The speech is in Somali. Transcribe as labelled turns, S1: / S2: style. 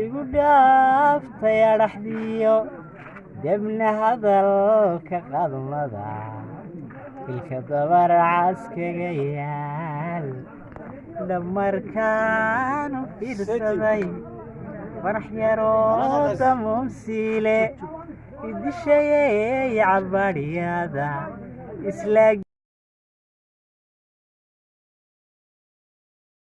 S1: igu dhaaftay adhaxdiyo debna hadalka qadmada. Ilka dabar caskaga yaal. Dhamarkaanu fiirsaday farax yaroo damuumsiile idishayey cabadhyada